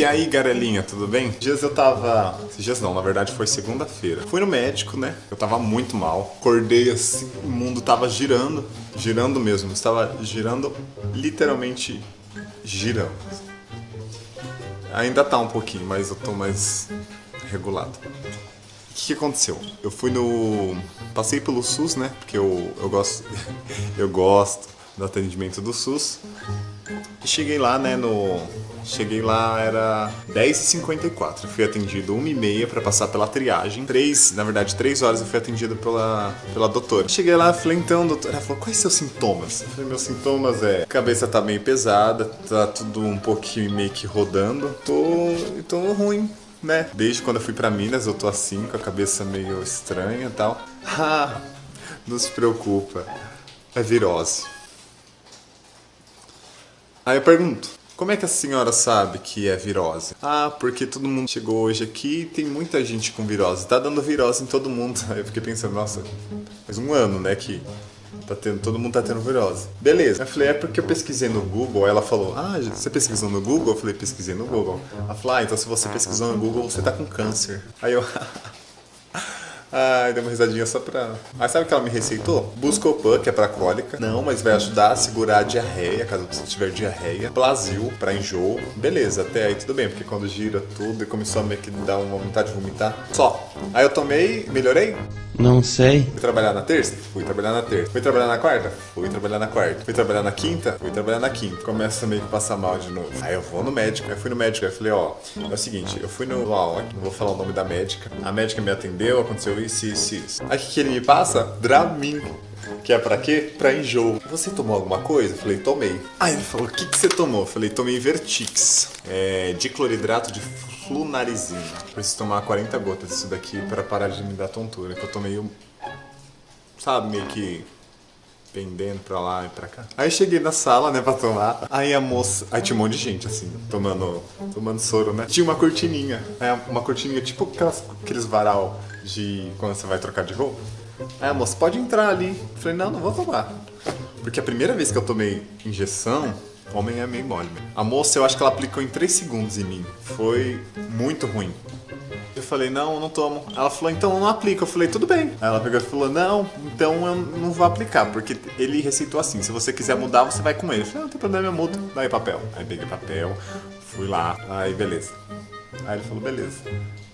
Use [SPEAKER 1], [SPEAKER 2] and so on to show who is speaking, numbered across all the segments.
[SPEAKER 1] E aí, garelinha, tudo bem? Dias eu tava... Dias não, na verdade foi segunda-feira. Fui no médico, né? Eu tava muito mal. Acordei assim, o mundo tava girando. Girando mesmo. Estava girando, literalmente girando. Ainda tá um pouquinho, mas eu tô mais regulado. O que, que aconteceu? Eu fui no... Passei pelo SUS, né? Porque eu, eu gosto... eu gosto do atendimento do SUS. E cheguei lá, né, no... Cheguei lá, era 10h54. Fui atendido 1h30 pra passar pela triagem. 3, na verdade, 3 horas eu fui atendido pela, pela doutora. Cheguei lá, falei, então, doutora. Ela falou, quais seus sintomas? Eu falei, meus sintomas é... A cabeça tá meio pesada, tá tudo um pouquinho meio que rodando. Tô... tô ruim né? Desde quando eu fui pra Minas eu tô assim, com a cabeça meio estranha e tal. Ah, não se preocupa, é virose. Aí eu pergunto, como é que a senhora sabe que é virose? Ah, porque todo mundo chegou hoje aqui e tem muita gente com virose. Tá dando virose em todo mundo. Aí eu fiquei pensando, nossa, faz um ano, né, que Tá tendo, todo mundo tá tendo virose. Beleza. Eu falei, é porque eu pesquisei no Google. Ela falou, ah, você pesquisou no Google? Eu falei, pesquisei no Google. Ela falou, ah, então se você pesquisou no Google, você tá com câncer. Aí eu... Ai, deu uma risadinha só pra... Aí sabe o que ela me receitou? Buscopan, que é pra cólica. Não, mas vai ajudar a segurar a diarreia, caso você tiver diarreia. Plasil, pra enjoo. Beleza, até aí tudo bem, porque quando gira tudo e começou a meio que dar uma vontade de vomitar. Só. Aí eu tomei, melhorei?
[SPEAKER 2] Não sei.
[SPEAKER 1] Fui trabalhar na terça? Fui trabalhar na terça. Fui trabalhar na quarta? Fui trabalhar na quarta. Fui trabalhar na quinta? Fui trabalhar na quinta. Começa meio que passar mal de novo. Aí eu vou no médico. Aí fui no médico. Aí falei, ó, é o seguinte, eu fui no não vou falar o nome da médica. A médica me atendeu, aconteceu isso, isso, isso. Aí o que, que ele me passa? Dramin. Que é pra quê? Pra enjoo. Você tomou alguma coisa? Eu falei, tomei. Aí ele falou, o que, que você tomou? Eu falei, tomei Vertix. É, dicloridrato de flunarizina. Preciso tomar 40 gotas disso daqui pra parar de me dar tontura. Que eu tomei um... Sabe, meio que pendendo pra lá e pra cá. Aí cheguei na sala, né, pra tomar. Aí a moça... Aí tinha um monte de gente, assim, tomando, tomando soro, né? Tinha uma cortininha. Aí uma cortininha, tipo aquelas, aqueles varal de quando você vai trocar de roupa. A moça, pode entrar ali. Eu falei, não, não vou tomar. Porque a primeira vez que eu tomei injeção, homem é meio mole. Mesmo. A moça, eu acho que ela aplicou em 3 segundos em mim. Foi muito ruim. Eu falei, não, não tomo. Ela falou, então não aplica. Eu falei, tudo bem. Aí ela pegou e falou, não, então eu não vou aplicar, porque ele receitou assim, se você quiser mudar, você vai com ele. Eu falei, não, não tem problema, eu mudo. Daí papel. Aí peguei papel, fui lá, aí beleza. Aí ele falou, beleza.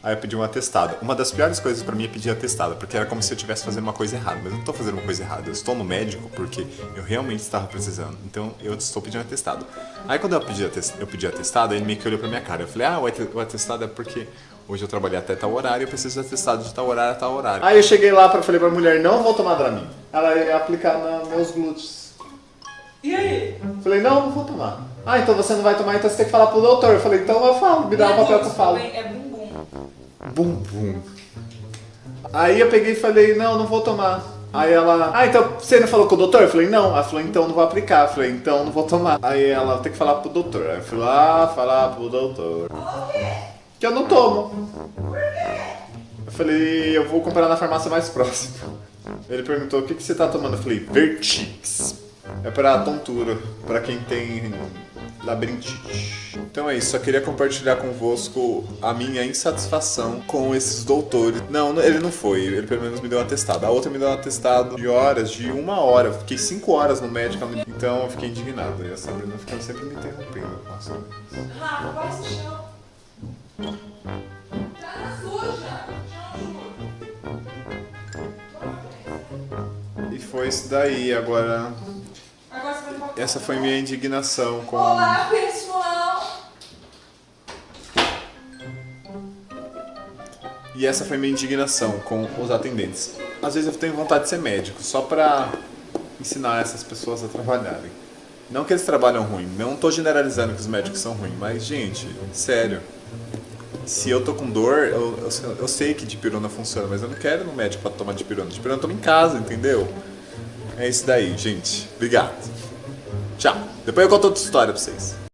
[SPEAKER 1] Aí eu pedi um atestado. Uma das piores coisas pra mim é pedir atestado, porque era como se eu estivesse fazendo uma coisa errada. Mas eu não tô fazendo uma coisa errada, eu estou no médico porque eu realmente estava precisando. Então eu estou pedindo atestado. Aí quando eu pedi, atestado, eu pedi atestado, ele meio que olhou pra minha cara. Eu falei, ah, o atestado é porque hoje eu trabalhei até tal horário e eu preciso de atestado de tal horário a tal horário. Aí eu cheguei lá e falei pra mulher, não vou tomar Dramin. Ela ia aplicar nos meus glúteos.
[SPEAKER 3] E aí?
[SPEAKER 1] Falei, não, não vou tomar. Ah, então você não vai tomar, então você tem que falar pro doutor. Eu falei, então eu falo, me dá um papel que eu falo.
[SPEAKER 3] É bumbum.
[SPEAKER 1] Bumbum. Aí eu peguei e falei, não, não vou tomar. Aí ela, ah, então você não falou com o doutor? Eu falei, não. Ela falou, então não vou aplicar. Eu falei, então não vou tomar. Aí ela tem que falar pro doutor. Aí eu fui lá falar pro doutor. Que eu não tomo. Eu falei, eu vou comprar na farmácia mais próxima. Ele perguntou, o que, que você tá tomando? Eu falei, Vertix. É pra tontura, pra quem tem labirintite. Então é isso, só queria compartilhar convosco a minha insatisfação com esses doutores. Não, ele não foi, ele pelo menos me deu um atestado. A outra me deu um atestado de horas, de uma hora. fiquei cinco horas no médico, então eu fiquei indignado. E a Sabrina ficou sempre me interrompendo. Nossa.
[SPEAKER 3] Rafa, vai chão. Tá suja.
[SPEAKER 1] E foi isso daí, agora...
[SPEAKER 3] Agora você vai voltar.
[SPEAKER 1] Essa foi minha indignação com...
[SPEAKER 3] Olá, pessoal.
[SPEAKER 1] E essa foi minha indignação com os atendentes. Às vezes eu tenho vontade de ser médico, só pra ensinar essas pessoas a trabalharem. Não que eles trabalham ruim, não tô generalizando que os médicos são ruins, mas gente, sério. Se eu tô com dor, eu, eu, eu sei que dipirona funciona, mas eu não quero ir no médico pra tomar dipirona. Dipirona eu tomo em casa, entendeu? É isso daí, gente. Obrigado. Tchau. Depois eu conto outra história pra vocês.